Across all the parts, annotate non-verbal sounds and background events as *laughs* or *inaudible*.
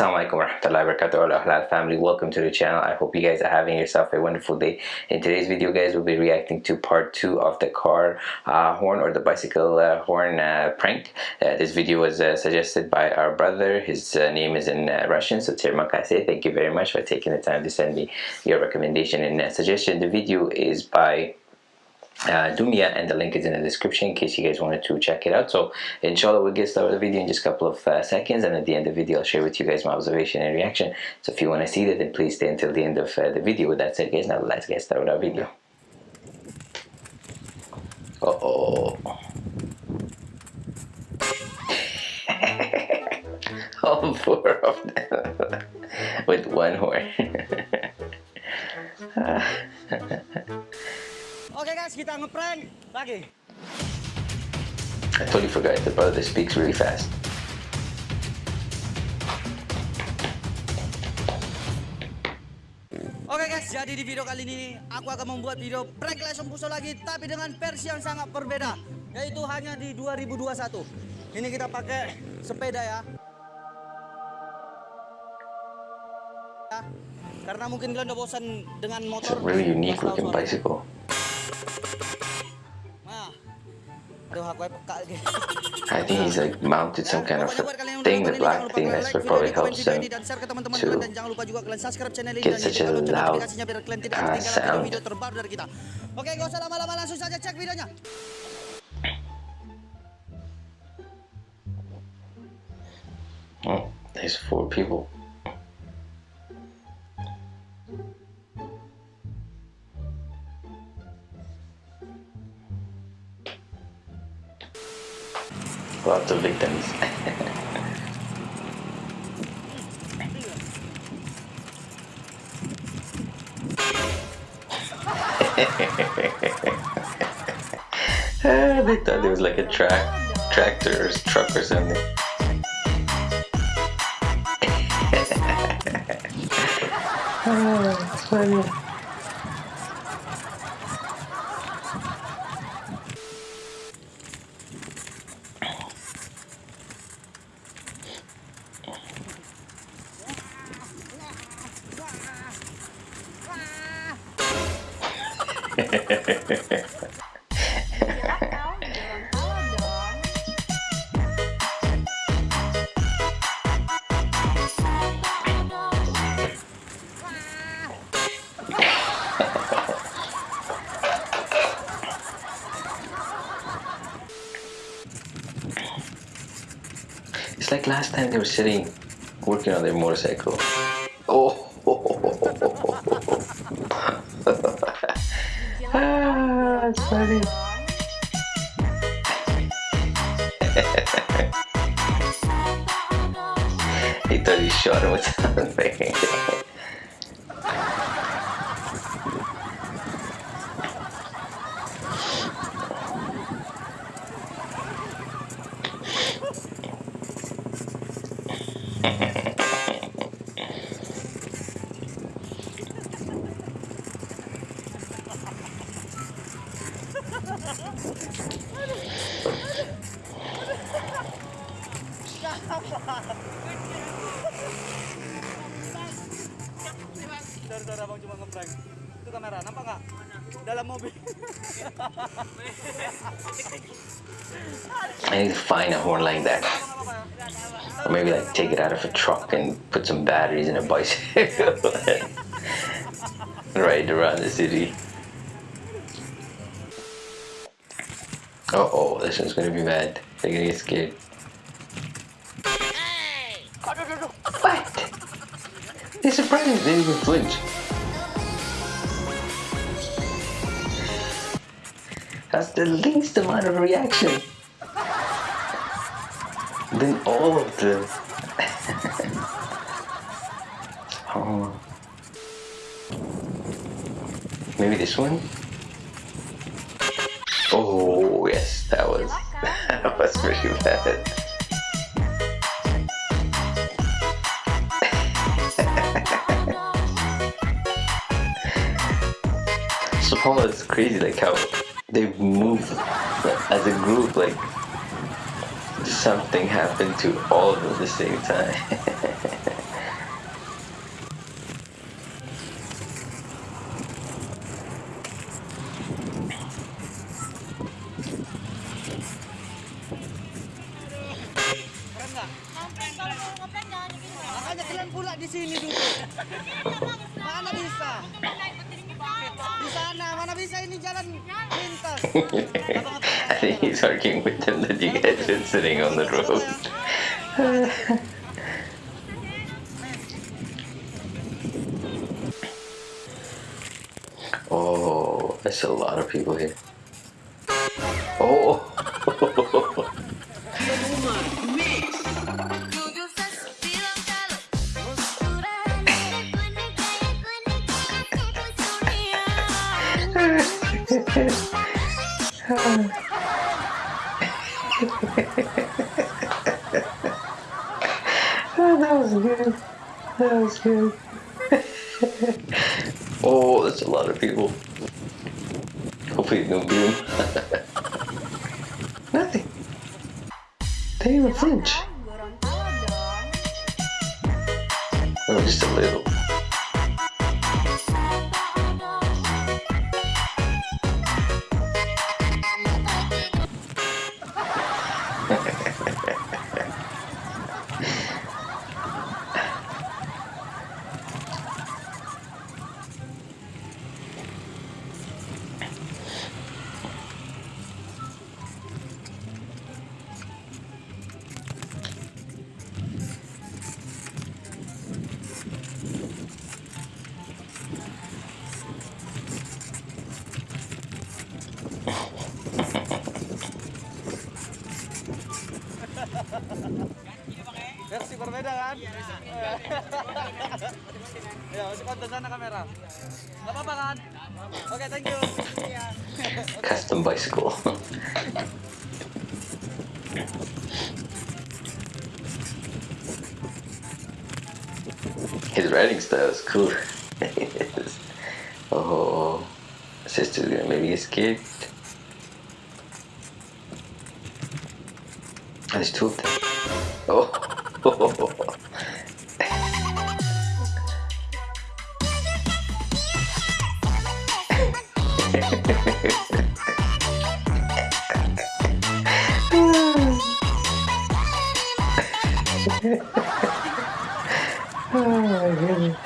Assalamualaikum warahmatullahi wabarakatuh. Halal family. Welcome to the channel. I hope you guys are having yourself a wonderful day. In today's video guys we'll be reacting to part two of the car uh, horn or the bicycle uh, horn uh, prank. Uh, this video was uh, suggested by our brother. His uh, name is in Russian so terima kasih thank you very much for taking the time to send me your recommendation and suggestion. The video is by uh, Dumia and the link is in the description in case you guys wanted to check it out. So inshallah we'll get started with the video in just a couple of uh, seconds and at the end of the video I'll share with you guys my observation and reaction. So if you want to see that then please stay until the end of uh, the video. With that said guys. Now let's get started with our video. Uh oh *laughs* all four of them. *laughs* With one horn *laughs* Oke guys, kita ngeprank lagi. I totally forgot the brother speaks really fast. Oke guys, jadi di video kali ini aku akan membuat video prank lesson puso lagi tapi dengan versi yang sangat berbeda yaitu hanya di 2021. Ini kita pakai sepeda ya. Karena mungkin kalian udah bosan dengan motor. It's really unique looking bicycle. I think he's like mounted some kind of thing, the black thing that's what probably helps him to get such a loud uh, sound. Oke, gak usah lama-lama langsung saja cek videonya. Oh, there's four people. Victims. *laughs* they thought it was like a track, tractor or truck or something. *laughs* oh, it's funny. It's like last time they were sitting working on their motorcycle. Ah, that's he thought he shot him with *laughs* something. Saudara *laughs* mobil. I need to find a horn like that. Or maybe like take it out of a truck and put some batteries in a bicycle. *laughs* Ride around the city. Uh oh, this one's gonna be bad. They're gonna get scared. What? They're surprised, they didn't even flinch. That's the least amount of reaction. Then all of them. *laughs* oh. Maybe this one? Oh yes, that was *laughs* that was pretty bad. so Paula is crazy like how they move as a group like something happened to all of them at the same time. *laughs* sana. Mana bisa ini jalan *laughs* lintas. I *laughs* think he's arguing with them that you guys are sitting on the road. *laughs* oh, there's a lot of people here. Oh, Oh, that was good. That was good. *laughs* oh, that's a lot of people. Hopefully, no boom. *laughs* Nothing. They even flinch. Oh, just a little. Versi berbeda kan? Ya, masih konten sana kamera. Gak apa-apa kan? Oke, thank you. *laughs* Custom bicycle. His riding style is cool. *laughs* oh, oh, oh. sister's gonna maybe escape. There's two of them. Oh my goodness.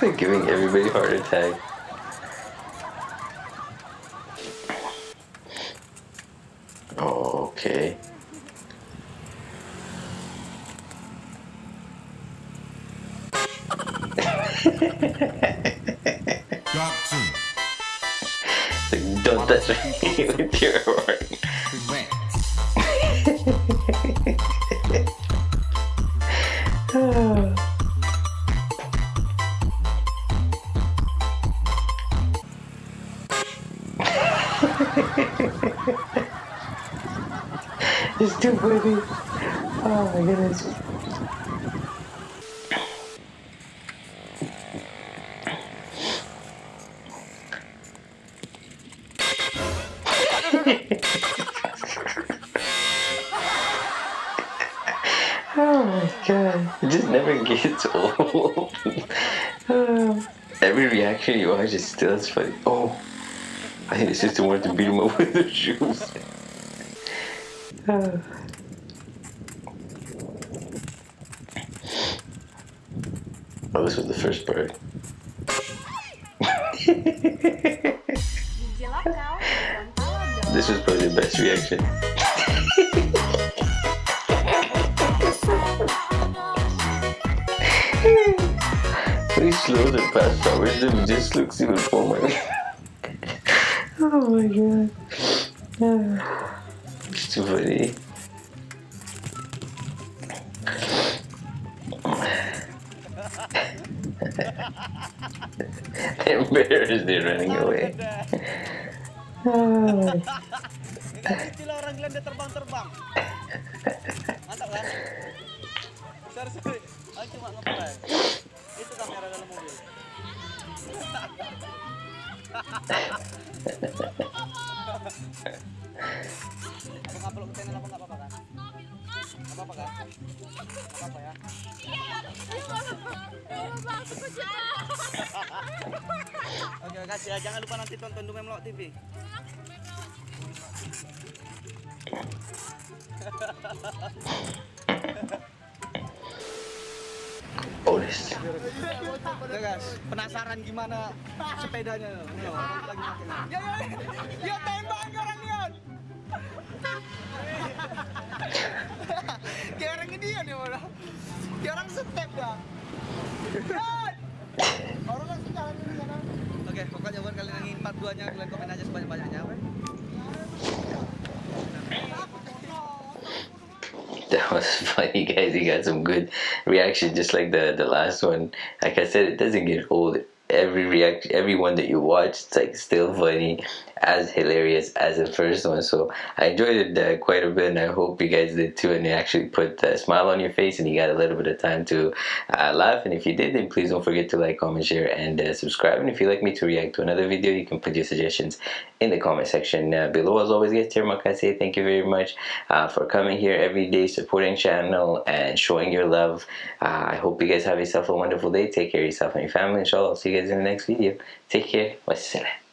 They're giving everybody heart attack. Okay. Don't touch me *laughs* with your. Correct. *laughs* It's too funny. Oh my goodness. Oh my god. It just never gets *laughs* old. Every reaction you watch is still as funny. Oh. I think the sister wanted to beat him up with her shoes. Oh. Oh, this was the first part. *laughs* This was probably the best reaction. When he the it past Thomas, it just looks even funny. oh my god. It's too funny. They're embarrassed they're running away. Itulah orang Belanda terbang-terbang. terima kasih ya jangan lupa nanti tonton Dumem Lok TV Olis. Oh, iya, guys, penasaran gimana sepedanya? Iya. Ya, ya, ya. ya tembak orangnya. *laughs* funny, guys. You got some good reaction, just like the the last one. Like I said, it doesn't get old. Every reaction, every one that you watch, it's like still funny, as hilarious as the first one. So I enjoyed it uh, quite a bit, and I hope you guys did too. And it actually put a smile on your face, and you got a little bit of time to uh, laugh. And if you did, then please don't forget to like, comment, share, and uh, subscribe. And if you'd like me to react to another video, you can put your suggestions in the comment section uh, below. As always, guys, Termak, I say thank you very much uh, for coming here every day, supporting channel, and showing your love. Uh, I hope you guys have yourself a wonderful day. Take care of yourself and your family. Inshallah, I'll see you guys in the next video. Take care. Wassalam.